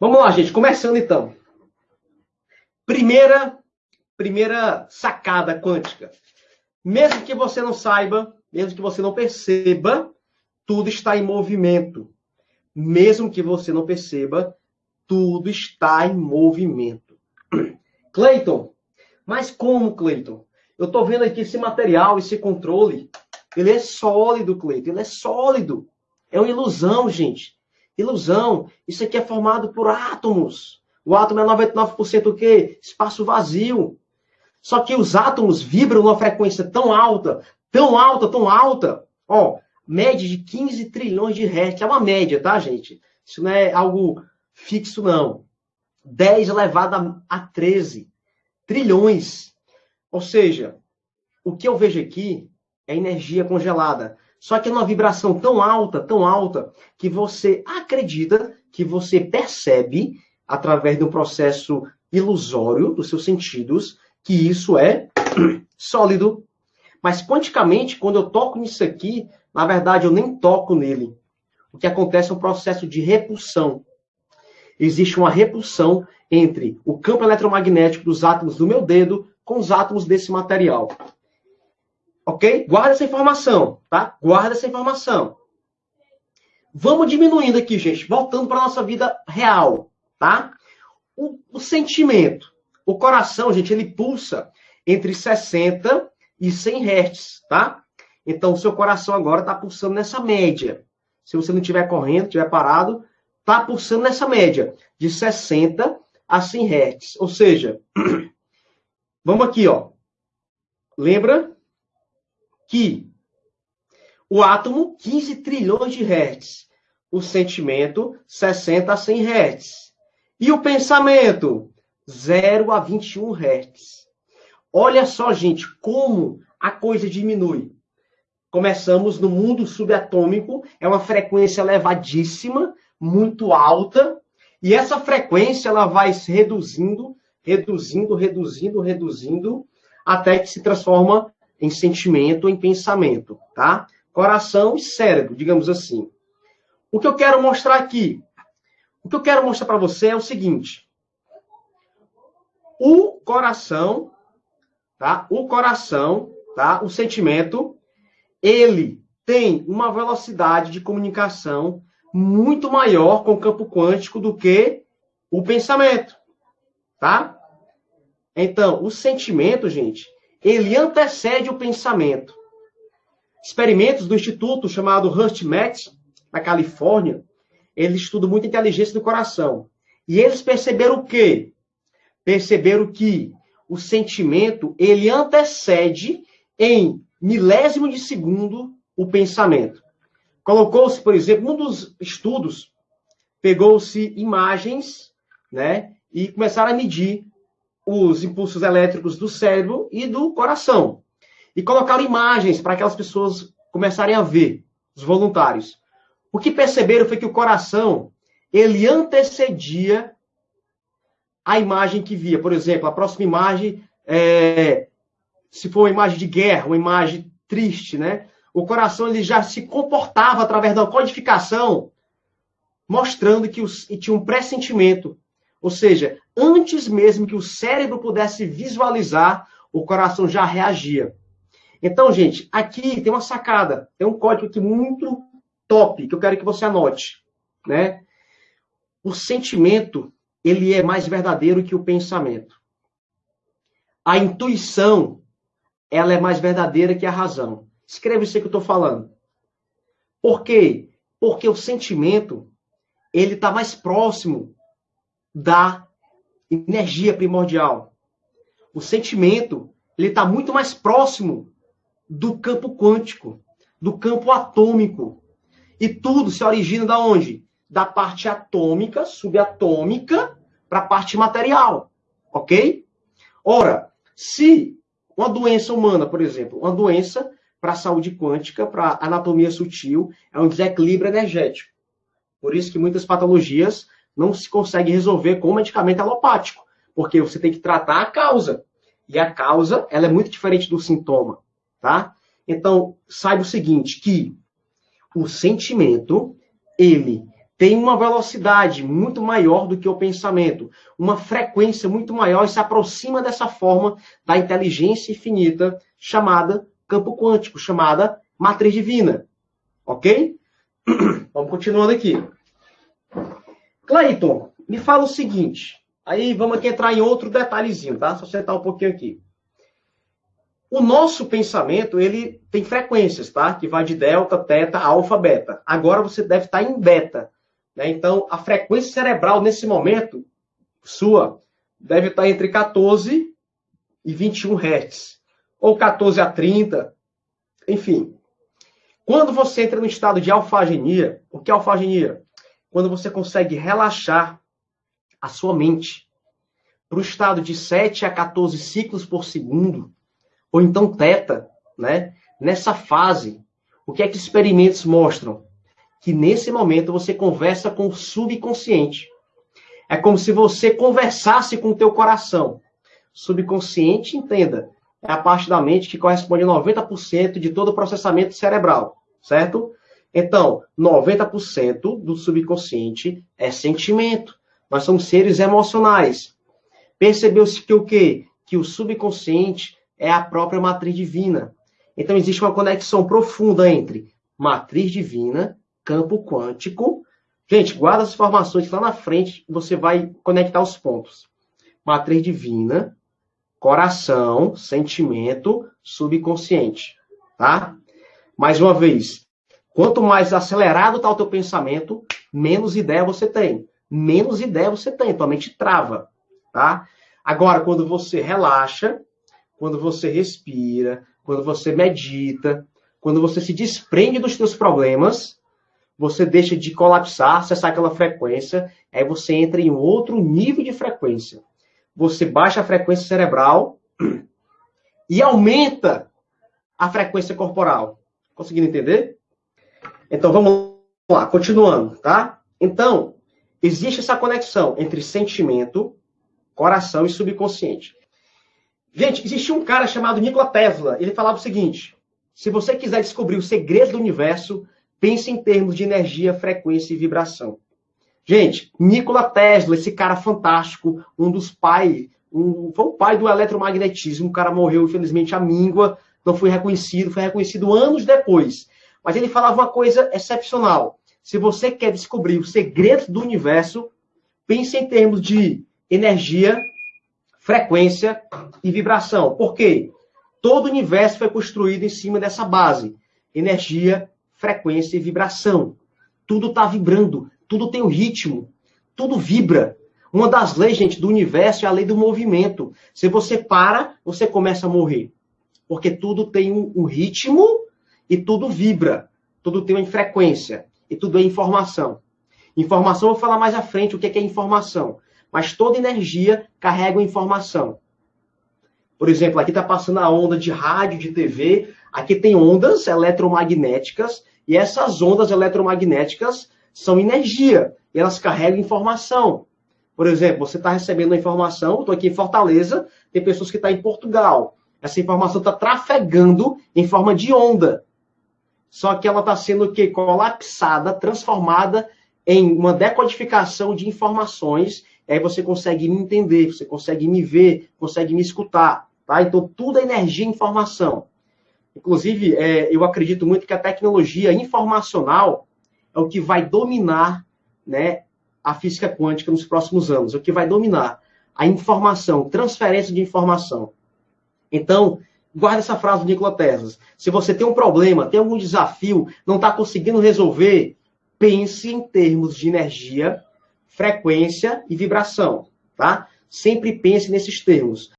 Vamos lá, gente, começando então. Primeira, primeira sacada quântica. Mesmo que você não saiba, mesmo que você não perceba, tudo está em movimento. Mesmo que você não perceba, tudo está em movimento. Clayton, mas como, Clayton? Eu estou vendo aqui esse material, esse controle, ele é sólido, Cleiton, ele é sólido. É uma ilusão, gente. Ilusão. Isso aqui é formado por átomos. O átomo é 99% o quê? Espaço vazio. Só que os átomos vibram numa frequência tão alta, tão alta, tão alta. Ó, média de 15 trilhões de hertz. É uma média, tá, gente? Isso não é algo fixo, não. 10 elevado a 13 trilhões. Ou seja, o que eu vejo aqui é energia congelada. Só que é uma vibração tão alta, tão alta, que você acredita, que você percebe, através de um processo ilusório dos seus sentidos, que isso é sólido. Mas quanticamente, quando eu toco nisso aqui, na verdade eu nem toco nele. O que acontece é um processo de repulsão. Existe uma repulsão entre o campo eletromagnético dos átomos do meu dedo com os átomos desse material. Ok? Guarda essa informação, tá? Guarda essa informação. Vamos diminuindo aqui, gente. Voltando para a nossa vida real, tá? O, o, sentimento. O coração, gente, ele pulsa entre 60 e 100 Hz, tá? Então, o seu coração agora está pulsando nessa média. Se você não estiver correndo, estiver parado, está pulsando nessa média de 60 a 100 Hz. Ou seja, vamos aqui, ó. Lembra que o átomo, 15 trilhões de hertz. O sentimento, 60 a 100 hertz. E o pensamento, 0 a 21 hertz. Olha só, gente, como a coisa diminui. Começamos no mundo subatômico, é uma frequência elevadíssima, muito alta, e essa frequência ela vai se reduzindo, reduzindo, reduzindo, reduzindo, até que se transforma em sentimento, em pensamento, tá? Coração e cérebro, digamos assim. O que eu quero mostrar aqui, o que eu quero mostrar para você é o seguinte: o coração, tá? O coração, tá? O sentimento, ele tem uma velocidade de comunicação muito maior com o campo quântico do que o pensamento, tá? Então, o sentimento, gente, ele antecede o pensamento. Experimentos do instituto chamado HeartMath, na Califórnia, eles estudam muito a inteligência do coração. E eles perceberam o quê? Perceberam que o sentimento, ele antecede em milésimo de segundo o pensamento. Colocou-se, por exemplo, um dos estudos, pegou-se imagens, né, e começaram a medir os impulsos elétricos do cérebro e do coração. E colocaram imagens para aquelas pessoas começarem a ver, os voluntários. O que perceberam foi que o coração, ele antecedia a imagem que via. Por exemplo, a próxima imagem, é, se for uma imagem de guerra, uma imagem triste, né? O coração ele já se comportava através da codificação, mostrando que os, tinha um pressentimento ou seja, antes mesmo que o cérebro pudesse visualizar, o coração já reagia. Então, gente, aqui tem uma sacada, tem um código aqui muito top que eu quero que você anote, né? O sentimento, ele é mais verdadeiro que o pensamento. A intuição, ela é mais verdadeira que a razão. Escreve isso que eu estou falando. Por quê? Porque o sentimento, ele está mais próximo da energia primordial. O sentimento, ele está muito mais próximo do campo quântico, do campo atômico. E tudo se origina da onde? Da parte atômica, subatômica, para a parte material. Ok? Ora, se uma doença humana, por exemplo, uma doença para a saúde quântica, para a anatomia sutil, é um desequilíbrio energético. Por isso que muitas patologias não se consegue resolver com medicamento alopático, porque você tem que tratar a causa. E a causa, ela é muito diferente do sintoma, tá? Então, saiba o seguinte, que o sentimento, ele tem uma velocidade muito maior do que o pensamento, uma frequência muito maior e se aproxima dessa forma da inteligência infinita chamada campo quântico, chamada matriz divina. Ok? Vamos continuando aqui. Clayton, me fala o seguinte. Aí vamos aqui entrar em outro detalhezinho, tá? Só sentar um pouquinho aqui. O nosso pensamento, ele tem frequências, tá? Que vai de delta, teta, alfa, beta. Agora você deve estar em beta. Né? Então, a frequência cerebral nesse momento, sua, deve estar entre 14 e 21 Hz. Ou 14 a 30, enfim. Quando você entra no estado de alfagenia, o que é alfagenia? Quando você consegue relaxar a sua mente para o estado de 7 a 14 ciclos por segundo, ou então teta, né? Nessa fase, o que é que experimentos mostram? Que nesse momento você conversa com o subconsciente. É como se você conversasse com o teu coração. Subconsciente, entenda, é a parte da mente que corresponde a 90% de todo o processamento cerebral, certo? Então, 90% do subconsciente é sentimento. Nós somos seres emocionais. Percebeu-se que o quê? Que o subconsciente é a própria matriz divina. Então existe uma conexão profunda entre matriz divina, campo quântico. Gente, guarda as informações lá na frente você vai conectar os pontos. Matriz divina, coração, sentimento, subconsciente, tá? Mais uma vez, quanto mais acelerado está o teu pensamento, menos ideia você tem. Menos ideia você tem, tua mente trava, tá? Agora, quando você relaxa, quando você respira, quando você medita, quando você se desprende dos seus problemas, você deixa de colapsar, acessar aquela frequência, aí você entra em outro nível de frequência. Você baixa a frequência cerebral e aumenta a frequência corporal. Conseguindo entender? Então vamos lá, continuando, tá? Então, existe essa conexão entre sentimento, coração e subconsciente. Gente, existia um cara chamado Nikola Tesla. Ele falava o seguinte: se você quiser descobrir o segredo do universo, pense em termos de energia, frequência e vibração. Gente, Nikola Tesla, esse cara fantástico, um dos pais, um, foi o pai do eletromagnetismo. O cara morreu, infelizmente, à míngua, não foi reconhecido, foi reconhecido anos depois. Mas ele falava uma coisa excepcional. Se você quer descobrir o segredo do universo, pense em termos de energia, frequência e vibração. Por quê? Todo o universo foi construído em cima dessa base: energia, frequência e vibração. Tudo está vibrando, tudo tem um ritmo, tudo vibra. Uma das leis, gente, do universo é a lei do movimento. Se você para, você começa a morrer. Porque tudo tem um, um ritmo e tudo vibra. Tudo tem uma frequência. E tudo é informação. Informação, eu vou falar mais à frente o que é, é informação mas toda energia carrega informação. Por exemplo, aqui está passando a onda de rádio, de TV, aqui tem ondas eletromagnéticas, e essas ondas eletromagnéticas são energia, e elas carregam informação. Por exemplo, você está recebendo uma informação, estou aqui em Fortaleza, tem pessoas que estão tá em Portugal. Essa informação está trafegando em forma de onda. Só que ela está sendo que colapsada, transformada em uma decodificação de informações aí você consegue me entender, você consegue me ver, consegue me escutar. Tá? Então, tudo é energia e informação. Inclusive, é, eu acredito muito que a tecnologia informacional é o que vai dominar né, a física quântica nos próximos anos, é o que vai dominar a informação, transferência de informação. Então, guarda essa frase do Nikola Tesla. Se você tem um problema, tem algum desafio, não está conseguindo resolver, pense em termos de energia frequência e vibração, tá? Sempre pense nesses termos.